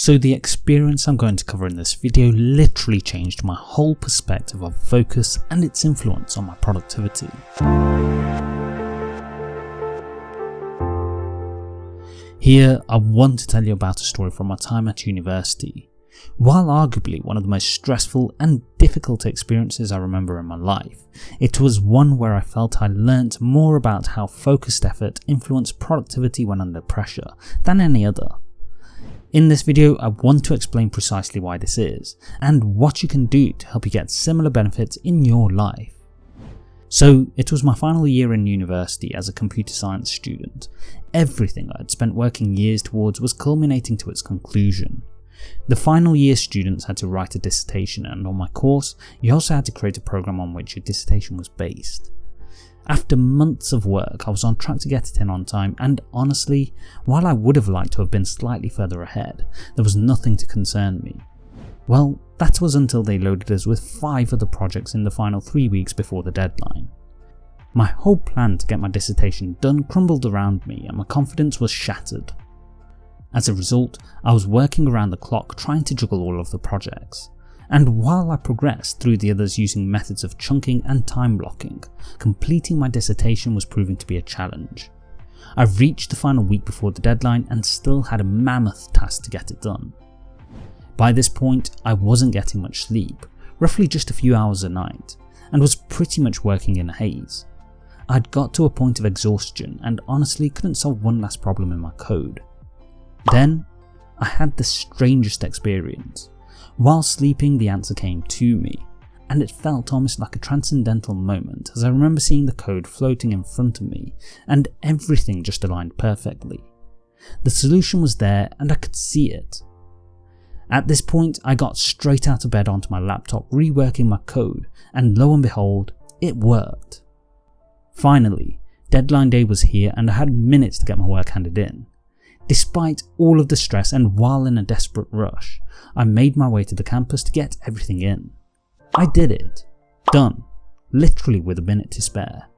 So the experience I'm going to cover in this video literally changed my whole perspective of focus and its influence on my productivity. Here I want to tell you about a story from my time at university. While arguably one of the most stressful and difficult experiences I remember in my life, it was one where I felt I learnt more about how focused effort influenced productivity when under pressure than any other. In this video, I want to explain precisely why this is, and what you can do to help you get similar benefits in your life. So it was my final year in university as a computer science student. Everything I had spent working years towards was culminating to its conclusion. The final year students had to write a dissertation and on my course, you also had to create a program on which your dissertation was based. After months of work, I was on track to get it in on time, and honestly, while I would have liked to have been slightly further ahead, there was nothing to concern me. Well, that was until they loaded us with 5 other projects in the final 3 weeks before the deadline. My whole plan to get my dissertation done crumbled around me and my confidence was shattered. As a result, I was working around the clock trying to juggle all of the projects and while I progressed through the others using methods of chunking and time blocking, completing my dissertation was proving to be a challenge. I reached the final week before the deadline and still had a mammoth task to get it done. By this point, I wasn't getting much sleep, roughly just a few hours a night, and was pretty much working in a haze. I'd got to a point of exhaustion and honestly couldn't solve one last problem in my code. Then, I had the strangest experience. While sleeping the answer came to me, and it felt almost like a transcendental moment as I remember seeing the code floating in front of me and everything just aligned perfectly. The solution was there and I could see it. At this point I got straight out of bed onto my laptop reworking my code and lo and behold, it worked. Finally, deadline day was here and I had minutes to get my work handed in. Despite all of the stress and while in a desperate rush, I made my way to the campus to get everything in. I did it. Done. Literally with a minute to spare.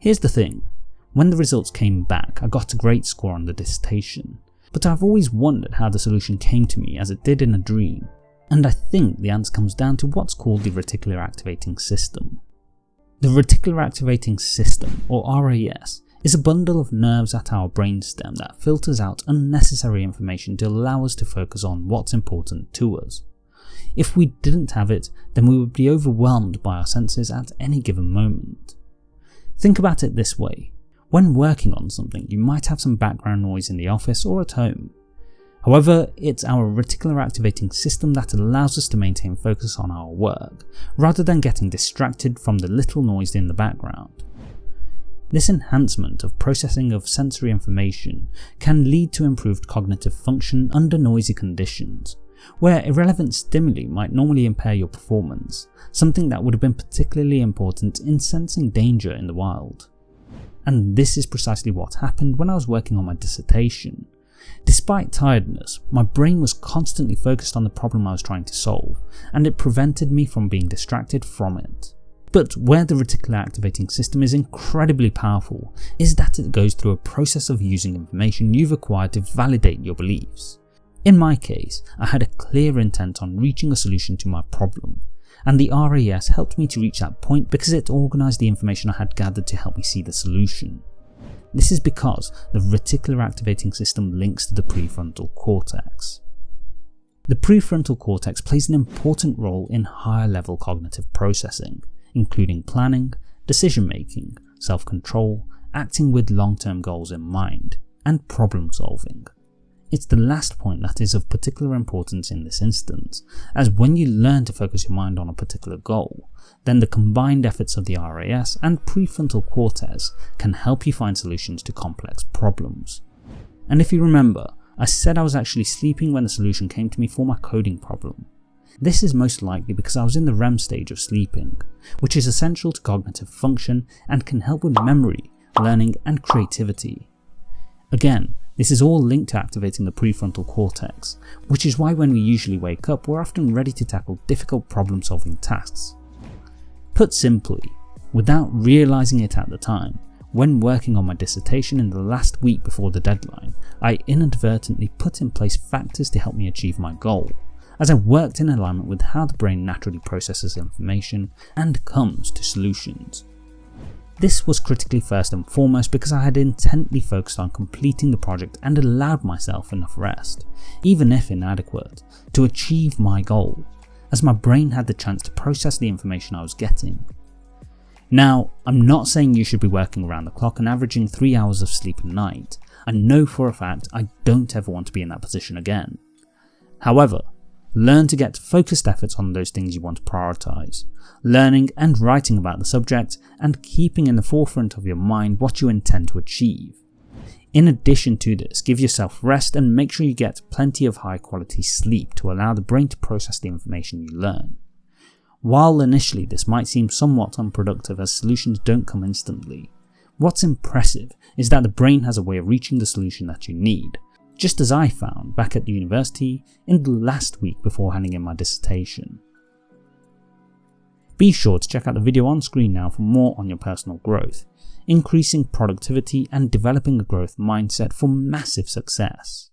Here's the thing, when the results came back I got a great score on the dissertation, but I've always wondered how the solution came to me as it did in a dream, and I think the answer comes down to what's called the reticular activating system. The reticular activating system, or RAS, is a bundle of nerves at our brainstem that filters out unnecessary information to allow us to focus on what's important to us. If we didn't have it, then we would be overwhelmed by our senses at any given moment. Think about it this way. When working on something, you might have some background noise in the office or at home. However, it's our reticular activating system that allows us to maintain focus on our work, rather than getting distracted from the little noise in the background. This enhancement of processing of sensory information can lead to improved cognitive function under noisy conditions, where irrelevant stimuli might normally impair your performance, something that would have been particularly important in sensing danger in the wild. And this is precisely what happened when I was working on my dissertation. Despite tiredness, my brain was constantly focused on the problem I was trying to solve, and it prevented me from being distracted from it. But where the reticular activating system is incredibly powerful is that it goes through a process of using information you've acquired to validate your beliefs. In my case, I had a clear intent on reaching a solution to my problem, and the RAS helped me to reach that point because it organised the information I had gathered to help me see the solution. This is because the reticular activating system links to the prefrontal cortex. The prefrontal cortex plays an important role in higher level cognitive processing, including planning, decision making, self-control, acting with long-term goals in mind, and problem solving. It's the last point that is of particular importance in this instance, as when you learn to focus your mind on a particular goal, then the combined efforts of the RAS and prefrontal cortex can help you find solutions to complex problems. And if you remember, I said I was actually sleeping when the solution came to me for my coding problem. This is most likely because I was in the REM stage of sleeping, which is essential to cognitive function and can help with memory, learning and creativity. Again, this is all linked to activating the prefrontal cortex, which is why when we usually wake up we're often ready to tackle difficult problem solving tasks. Put simply, without realising it at the time, when working on my dissertation in the last week before the deadline, I inadvertently put in place factors to help me achieve my goal, as I worked in alignment with how the brain naturally processes information and comes to solutions. This was critically first and foremost because I had intently focused on completing the project and allowed myself enough rest, even if inadequate, to achieve my goal, as my brain had the chance to process the information I was getting. Now, I'm not saying you should be working around the clock and averaging 3 hours of sleep a night, I know for a fact I don't ever want to be in that position again. However, learn to get focused efforts on those things you want to prioritise, learning and writing about the subject and keeping in the forefront of your mind what you intend to achieve. In addition to this, give yourself rest and make sure you get plenty of high quality sleep to allow the brain to process the information you learn. While initially this might seem somewhat unproductive as solutions don't come instantly, what's impressive is that the brain has a way of reaching the solution that you need, just as I found back at the university in the last week before handing in my dissertation. Be sure to check out the video on screen now for more on your personal growth, increasing productivity and developing a growth mindset for massive success.